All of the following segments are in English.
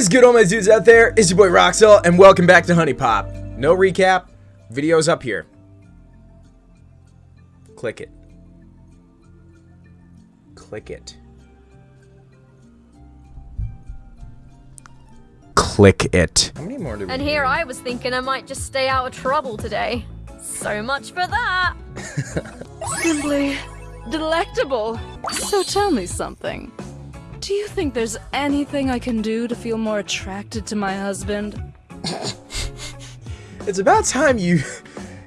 is good, all my dudes out there? It's your boy Roxel, and welcome back to HuniePop. No recap, video's up here. Click it. Click it. Click it. How many more do we And need? here I was thinking I might just stay out of trouble today. So much for that. Simply delectable. So tell me something. Do you think there's anything I can do to feel more attracted to my husband? It's about time you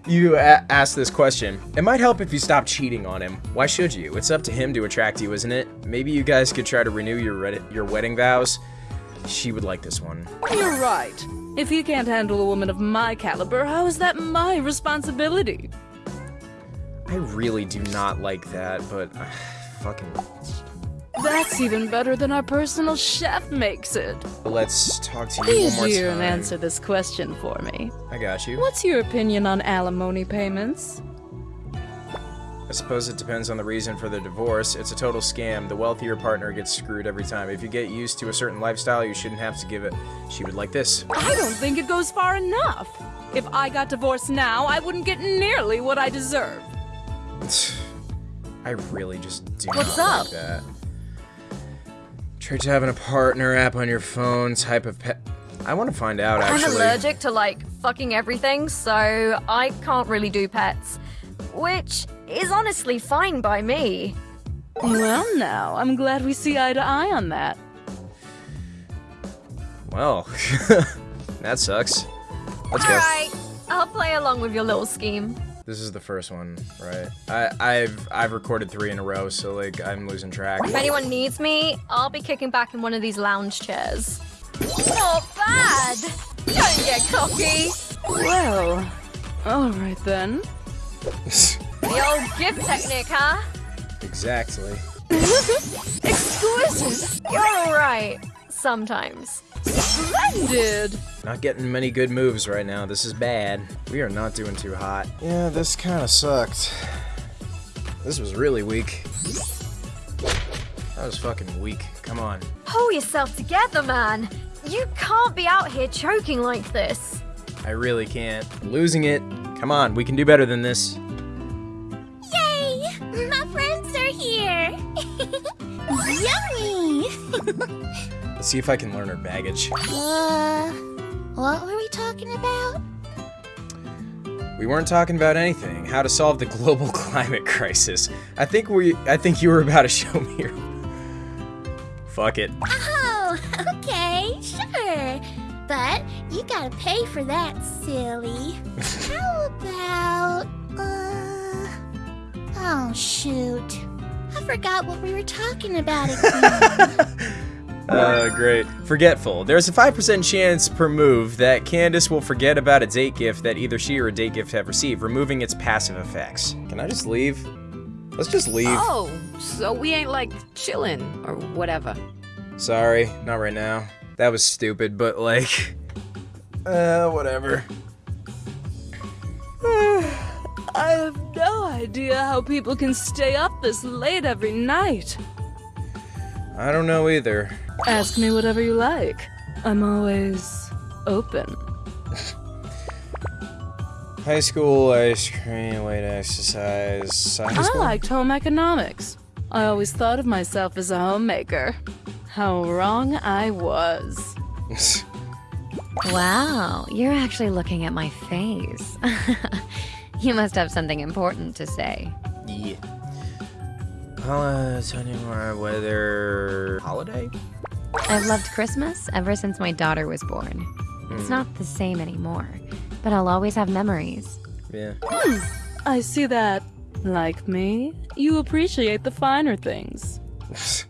you a- ask this question. It might help if you stop cheating on him. Why should you? It's up to him to attract you, isn't it? Maybe you guys could try to renew your your wedding vows. She would like this one. You're right. If he can't handle a woman of my caliber, how is that my responsibility? I really do not like that, but uh, fucking That's even better than our personal chef makes it. let's talk to you a one more dear time. and answer this question for me. I got you. What's your opinion on alimony payments? I suppose it depends on the reason for the divorce. It's a total scam. The wealthier partner gets screwed every time. If you get used to a certain lifestyle, you shouldn't have to give it. She would like this. I don't think it goes far enough. If I got divorced now, I wouldn't get nearly what I deserve. I really just do What's not up? like that. Try to having a partner app on your phone, type of pet. I want to find out I'm allergic to like fucking everything, so I can't really do pets. Which is honestly fine by me. Well, now, I'm glad we see eye to eye on that. Well, that sucks. Let's go. Alright, I'll play along with your little scheme. This is the first one, right? I, I've I've recorded three in a row, so like I'm losing track. If anyone needs me, I'll be kicking back in one of these lounge chairs. Not bad! Don't get cocky! Well, alright then. The old gift technique, huh? exactly. Exquisite! You're alright. Sometimes. Splendid! Not getting many good moves right now. This is bad. We are not doing too hot. Yeah, this kind of sucked. This was really weak. That was fucking weak. Come on. Pull yourself together, man. You can't be out here choking like this. I really can't. I'm losing it. Come on, we can do better than this. See if I can learn her baggage. uh, what were we talking about? We weren't talking about anything. How to solve the global climate crisis. I think we I think you were about to show me your Fuck it. Oh, okay, sure. But you gotta pay for that, silly. How about, uh... Oh, shoot. I forgot what we were talking about again. Uh, great. Forgetful. There's a 5% chance per move that Candace will forget about a date gift that either she or a date gift have received, removing its passive effects. Can I just leave? Let's just leave. Oh, so we ain't like chillin' or whatever. Sorry, not right now. That was stupid, but like, uh, whatever. I have no idea how people can stay up this late every night. I don't know either. Ask me whatever you like. I'm always open. High school ice cream, weight exercise. High I liked home economics. I always thought of myself as a homemaker. How wrong I was. Wow, you're actually looking at my face. you must have something important to say. yeah. Holiday, anymore weather. Holiday? I've loved Christmas ever since my daughter was born. It's hmm. not the same anymore, but I'll always have memories. Yeah. Hmm. I see that, like me, you appreciate the finer things.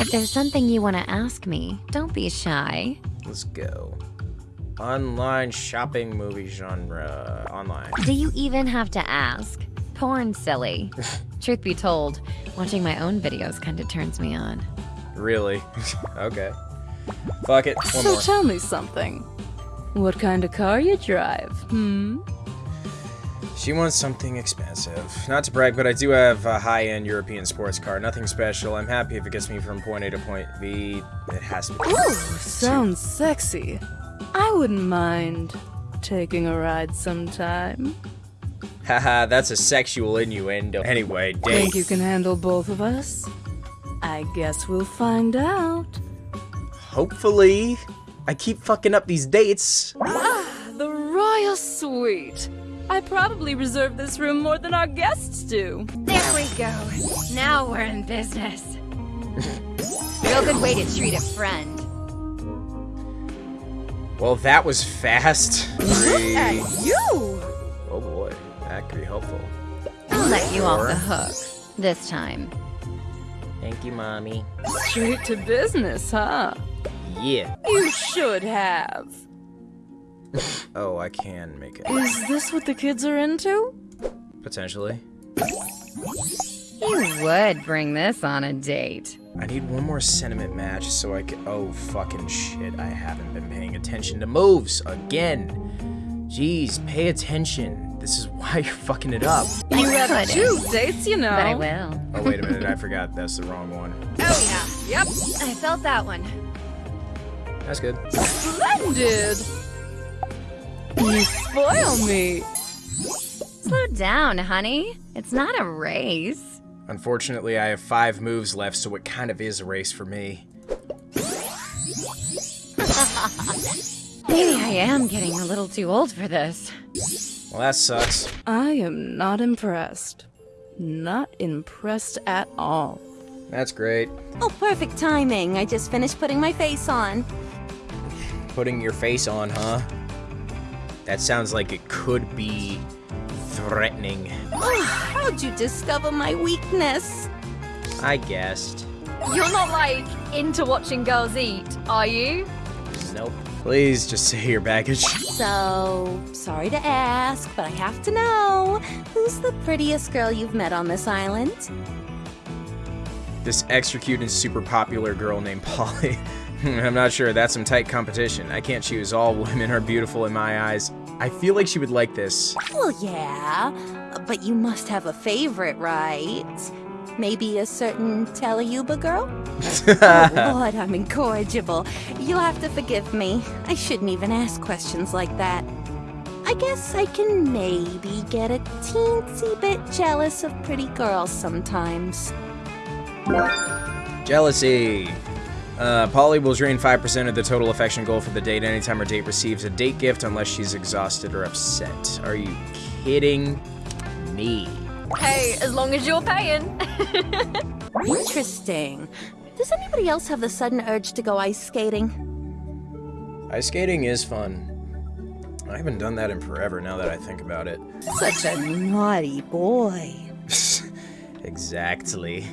If there's something you want to ask me, don't be shy. Let's go. Online shopping movie genre. Online. Do you even have to ask? Porn silly. Truth be told, watching my own videos kind of turns me on. Really? okay. Fuck it. One so more. tell me something. What kind of car you drive, hmm? She wants something expensive. Not to brag, but I do have a high-end European sports car. Nothing special. I'm happy if it gets me from point A to point B. It has to be. Ooh, Sounds sexy. I wouldn't mind taking a ride sometime. Haha, that's a sexual innuendo. Anyway, date. Think you can handle both of us? I guess we'll find out. Hopefully. I keep fucking up these dates. Ah, the Royal Suite. I probably reserve this room more than our guests do. There we go. Now we're in business. Real good way to treat a friend. Well, that was fast. Three. You! Oh boy, that could be helpful. I'll let you off the hook. This time. Thank you, mommy. Straight to business, huh? Yeah. You should have. Oh, I can make it. Is this what the kids are into? Potentially. You would bring this on a date. I need one more sentiment match so I can. Oh, fucking shit. I haven't been paying attention to moves again. Jeez, pay attention. This is why you're fucking it up. You have couldn't. two dates, you know. But I will. Oh, wait a minute. I forgot. That's the wrong one. Oh yeah. Yep. I felt that one. That's good. Splendid! You spoil me. Slow down, honey. It's not a race. Unfortunately, I have five moves left, so it kind of is a race for me. Maybe I am getting a little too old for this. Well, that sucks. I am not impressed. Not impressed at all. That's great. Oh, perfect timing. I just finished putting my face on. Putting your face on, huh? That sounds like it could be threatening. Oh, How'd you discover my weakness? I guessed. You're not like into watching girls eat, are you? Nope. Please just say your baggage. So, sorry to ask, but I have to know who's the prettiest girl you've met on this island? This extra cute and super popular girl named Polly. I'm not sure. That's some tight competition. I can't choose. All women are beautiful in my eyes. I feel like she would like this. Well, yeah, but you must have a favorite, right? Maybe a certain Teleyuba girl? oh, Lord, I'm incorrigible. You'll have to forgive me. I shouldn't even ask questions like that. I guess I can maybe get a teensy bit jealous of pretty girls sometimes. Jealousy. Uh, Polly will drain 5% of the total affection goal for the date anytime her date receives a date gift unless she's exhausted or upset. Are you kidding me? Hey, as long as you're paying. Interesting. Does anybody else have the sudden urge to go ice skating? Ice skating is fun. I haven't done that in forever now that I think about it. Such a naughty boy. exactly.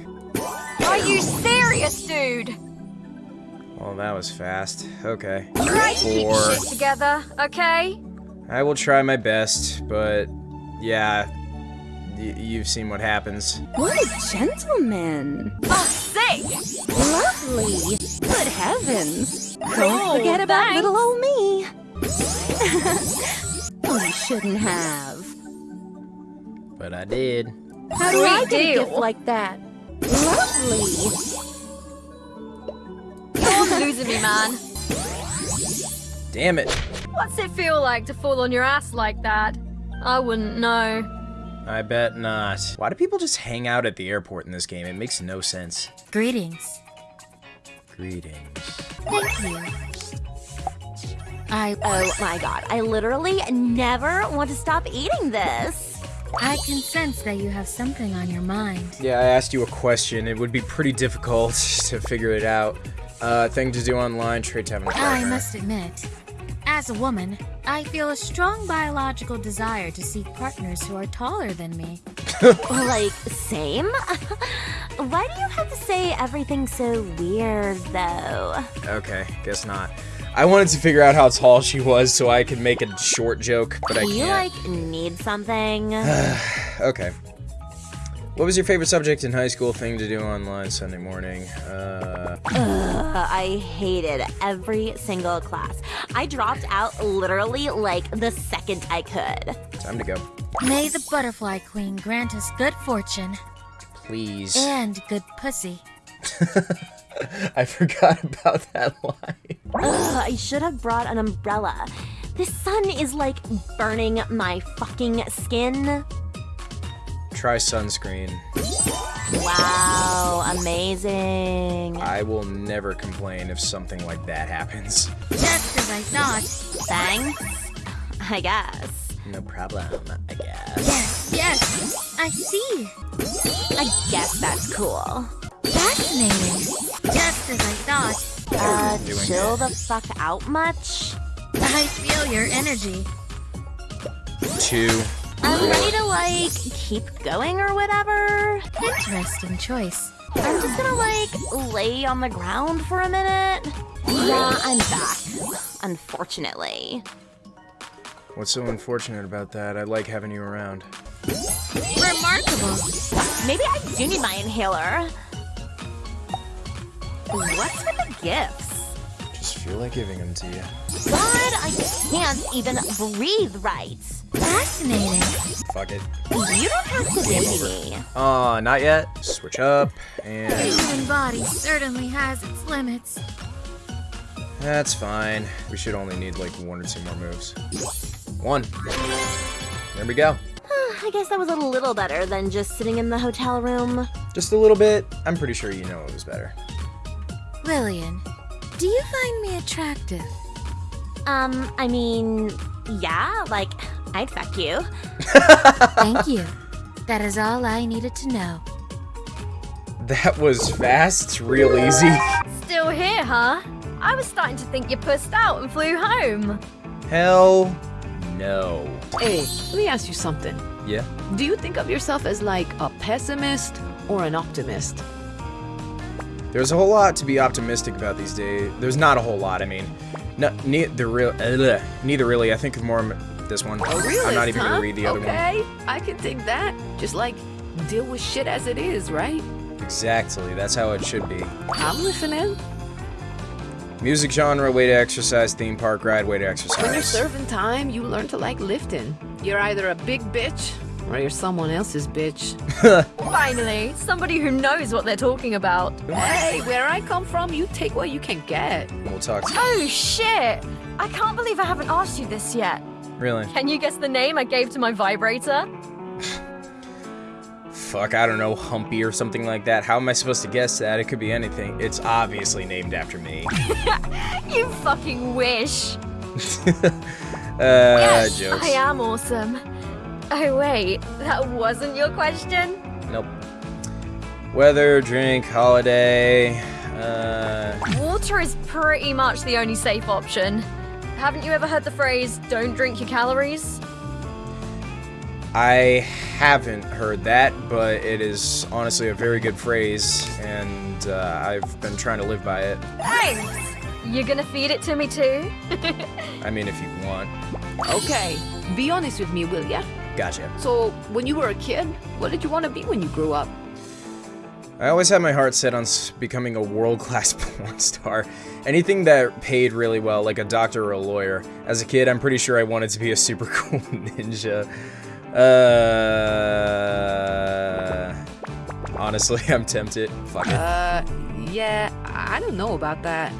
Are you serious, dude? Well, that was fast. Okay. Try to keep Four. shit together, okay? I will try my best, but yeah, y- you've seen what happens. What a gentleman. Oh, sick! Lovely. Good heavens. Oh, Don't forget about thanks. little old me. oh, you shouldn't have. But I did. How do I Sweet get a deal. gift like that? Lovely. You're losing me, man. Damn it. What's it feel like to fall on your ass like that? I wouldn't know. I bet not. Why do people just hang out at the airport in this game? It makes no sense. Greetings. Greetings. Thank you. I Oh my god, I literally never want to stop eating this. I can sense that you have something on your mind. Yeah, I asked you a question. It would be pretty difficult to figure it out. Uh, thing to do online, trade to have a I partner. must admit, as a woman, I feel a strong biological desire to seek partners who are taller than me. Like, same? Why do you have to say everything so weird, though? Okay, guess not. I wanted to figure out how tall she was so I could make a short joke, but I Do you, can't. like, need something? Okay. What was your favorite subject in high school? Thing to do online Sunday morning? Uh, Ugh, I hated every single class. I dropped out literally like the second I could. time to go. May the Butterfly Queen grant us good fortune Please. and good pussy. I forgot about that line. Ugh, I should have brought an umbrella. This sun is like burning my fucking skin. Try sunscreen. Wow, amazing. I will never complain if something like that happens. Just as I thought. Thanks. I guess. No problem, I guess. Yes, yes, I see. I guess that's cool. Fascinating. Just as I thought. Uh, chill the fuck out much? I feel your energy. Two. I'm ready to like keep going or whatever. Interesting choice. I'm just gonna like lay on the ground for a minute. Yeah, I'm back. Unfortunately. What's so unfortunate about that? I like having you around. Remarkable. Maybe I do need my inhaler. What's with the gifts? Just feel like giving them to you. God, I can't even breathe right. Fascinating. Fuck it. You don't have to baby me. Uh, not yet. Switch up, The and human body certainly has its limits. that's fine. We should only need like one or two more moves. One. There we go. I guess that was a little better than just sitting in the hotel room. Just a little bit. I'm pretty sure you know it was better. Lillian, do you find me attractive? Um, I mean, yeah, like, I'd fuck you. Thank you. That is all I needed to know. That was fast, real easy. Still here, huh? I was starting to think you pussed out and flew home. Hell no. Hey, let me ask you something. Yeah? Do you think of yourself as like a pessimist or an optimist? There's a whole lot to be optimistic about these days. There's not a whole lot. I mean, no, neither real, uh, neither really. I think of more of this one. Oh, a realist, I'm not even huh? gonna read the other okay, I can take that. Just like deal with shit as it is, right? Exactly. That's how it should be. I'm listening. Music genre, way to exercise. Theme park ride, way to exercise. When you're serving time, you learn to like lifting. You're either a big bitch or you're someone else's bitch. Finally, somebody who knows what they're talking about. hey, where I come from, you take what you can get. We'll talk. To Oh shit! I can't believe I haven't asked you this yet. Really? Can you guess the name I gave to my vibrator? Fuck, I don't know, Humpy or something like that. How am I supposed to guess that? It could be anything. It's obviously named after me. You fucking wish. uh, yes, jokes. I am awesome. Oh wait, that wasn't your question? Nope. Weather, drink, holiday. Uh, Water is pretty much the only safe option. Haven't you ever heard the phrase, don't drink your calories? I haven't heard that, but it is honestly a very good phrase, and uh, I've been trying to live by it. Thanks! You're gonna feed it to me too? I mean, if you want. Okay, be honest with me, will ya? Gotcha. So, when you were a kid, what did you want to be when you grew up? I always had my heart set on becoming a world-class porn star. Anything that paid really well, like a doctor or a lawyer. As a kid, I'm pretty sure I wanted to be a super cool ninja. Uh, honestly, I'm tempted. Fuck it. Uh, yeah, I don't know about that.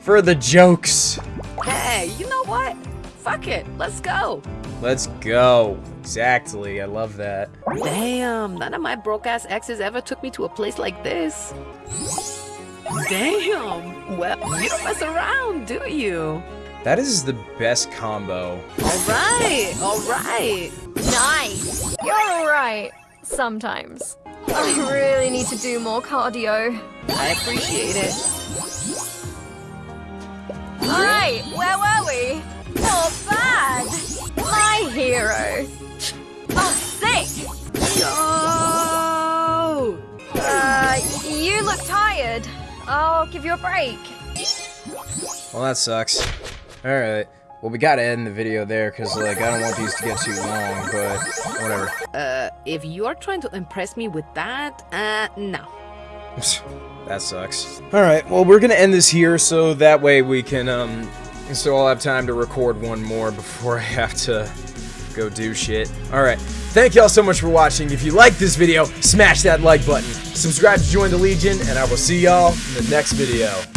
For the jokes. Hey, you know what? Fuck it, let's go. Let's go. Exactly. I love that. Damn, none of my broke ass exes ever took me to a place like this. Damn, well, you don't mess around, do you? That is the best combo. Alright, alright. Nice! You're alright. Sometimes. I really need to do more cardio. I appreciate it. Alright, where were we? Not! My hero! Oh, sick! No! Uh, you look tired. I'll give you a break. Well, that sucks. Alright. Well, we gotta end the video there, because, like, I don't want these to get too long, but whatever. Uh, if you're trying to impress me with that, uh, no. that sucks. Alright, well, we're gonna end this here, so that way we can, um, so I'll have time to record one more before I have to go do shit. Alright, thank y'all so much for watching. If you like this video, smash that like button. Subscribe to join the Legion, and I will see y'all in the next video.